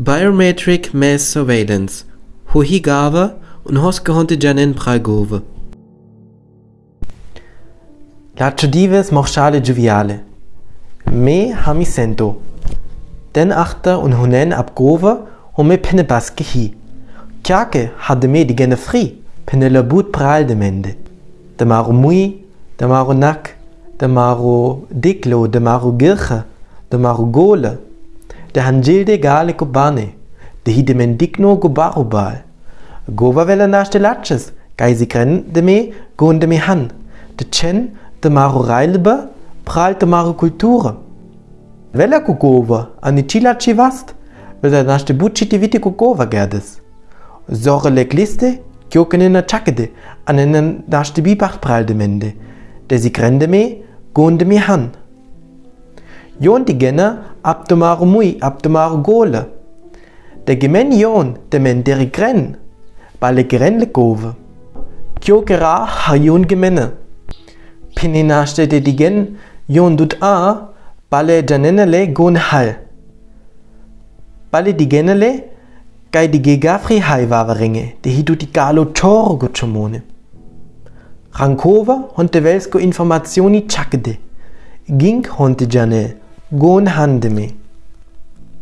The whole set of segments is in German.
Biometric Mass Surveillance Hu higava un hoskahonte janen pragove. Laciodives morchale joviale. Me hami sento. Den achter un hunen ab grove und me penne baske hi. Kjake hadde me die gene fri, boot pral de mende. De maro mui, de maro nak, de maro diklo, de maro girche, de maro gole, de hangilde gale kubane, de hide men digno gubarubal. Gova vela naste latches, gai si gren de me, gon de me han. De chen, de maro reilbe, pral de maro kulture. Vela kugova, ani chilachi vast, vela naste bucci vite kugova gerdes. Zore le gliste, kjoken in a chakede, an en naste bibacht pral de mende. De si gren de me, gon de me han. Jon die gena ab de maro mui, ab de maro gole. De gemen jon de men deri gren, balle gren le gove. Kyo gera ha jon gemenne. Pininaste de digen jon dut a, balle janenele gon hal. Balle digenele, gai di gegafri hai vaveringe, de hidu di galo toro gucciomone. Rankova honte velsko informazioni chakde. Ging honte janel, gon handeme.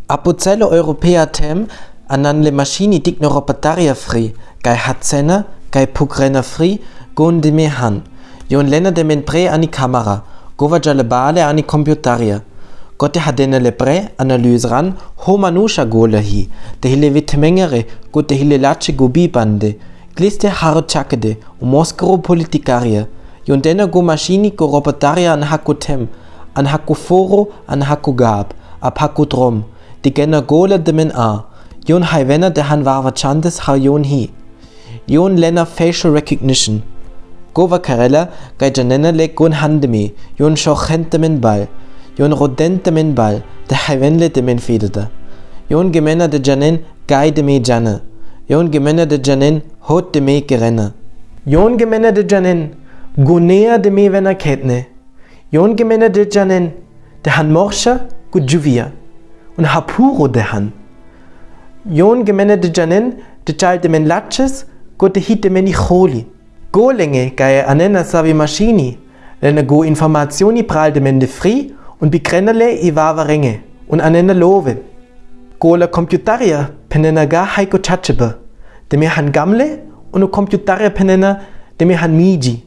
Apocello europea tem anan le machini digno ropataria fri, gai hatzena, gai pukrena fri, gon de me han. Jon lena de men pre ani kamera, gova jale bale ani computaria. Gotte hadene le pre analyse ran, ho manusha gole hi, de hile vitemengere, gotte hile lache gobi bande, gliste haro chakede, u moskero politikaria. Jon dena go machini go ropataria an hako tem, an hako foro, an hako gab, ab hako drom, die gena gole de men a. Jon hai vena de han warva chandes ha jon hi. Jon lena facial recognition. Gova karella gai janena le gon handemi, jon shochente men bal. Jon rodente men bal, de hai venle de men fededa. Jon gemena de janen gai de me jane. Jon gemena de janen hot de me gerenne. Jon gemena de janen gonea de me vena ketne. Jon gemena de janen de han morsha gu juvia. Und hapuro de han. Jon gemene de janen de chal de men latches go de hit de meni choli. Go lenge gai anena savi machini. Lene go informazioni pral de men de fri und bikrenele i vava renge. Und anena love. Go la computaria penena ga haiko chachebe. De me han gamle und o computaria penena de me han miji.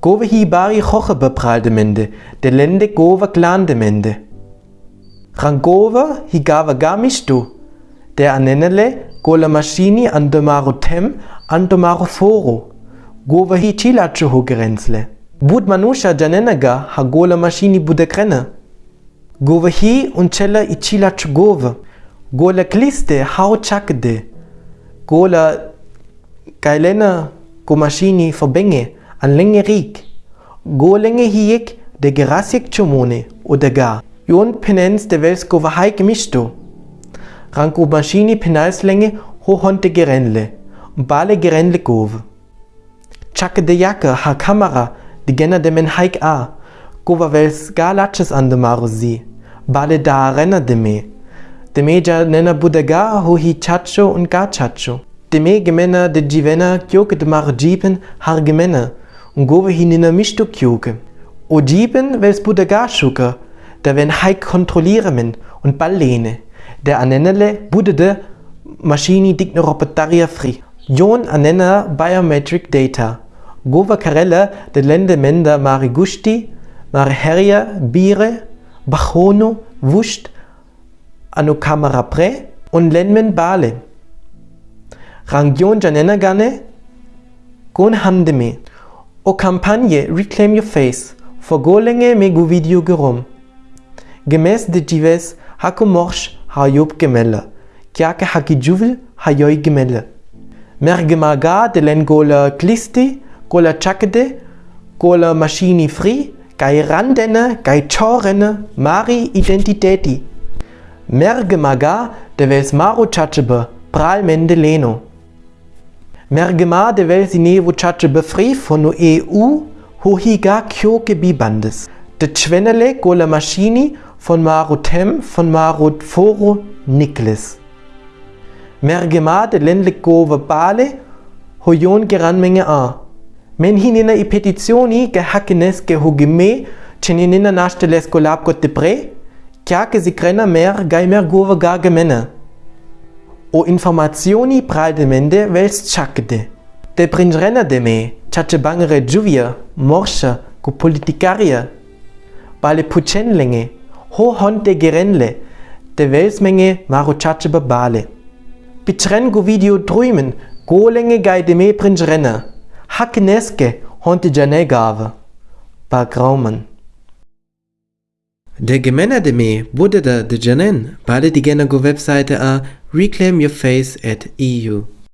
Gove hi bari chochebe pral de mende. De lende gova glan de mende. Rangova hi gava gamistu. Der anenele gola machini an domaro tem an domaro foro. Gova hi chilacho ho grenzle. Bud manusha janenaga ha gola machini bude krene. Gova hi i chilacho gove. Gola kliste hau chakde. Gola gailena go machini verbenge an länge rik. Go länge hiek de gerasik chumone gar. Jon penens de velsko va haik misto. Ranko machini penalslänge ho honte gerenle. Bale gerenle gove. Chake de jacke ha kamera de genna de men haik a. Gova vels ga latches an de maro si. Bale da renna de me. De me ja nena budega ho hi chacho und ga chacho. De me gemena de jivena kyoke de maro jipen har gemena. Und gove hi nina misto kyoke. O jipen vels budega schuke. Da wenn haik kontrollieren und ballene. Der anenele budede machini digno ropetaria fri. Jon anena biometric data. Gova karella de lende menda mari gusti, mari heria, bire, bachono, wuscht, ano kamera pre und lenmen bale. Rangion janena gane, gon handeme. O kampagne Reclaim Your Face, for golenge megu video gerom. Gemäß de jives hako morsch ha job gemelle. Kiake haki juvel ha joi gemelle. Mergemaga de len gola klisti, gola chakede, gola machini fri, gai randene, gai chorene, mari identiteti. Mergemaga de ves maro chachebe, pral mende Mergema de vel sinevo chachebe fri von no EU, ho higa kyoke bibandes. De chwenele gola machini von Maro Tem, von Maro Foro Nikles. mergemade lenlik gova bale, hoyon geran menge a. Men hinina i petitioni ge hakenes ge hugime, cheninina nashteles kolab gotte pre, kjake si grena mer gai mer gova ga gemene. O informazioni pralde mende vels chakde. De pringrena de me, chache bangere juvia, morsha, gu politikaria. Bale puchenlenge, ho honte gerenle, de velsmenge maro chache babale. Bitren gu video drümen, golenge gai de me pringrena. Hakeneske, honte jane gave. Ba grauman. De gemena de me bude da de janen, bale die gena go webseite a reclaimyourface at eu.